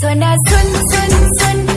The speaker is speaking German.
Zun, Zun, Zun, Zun.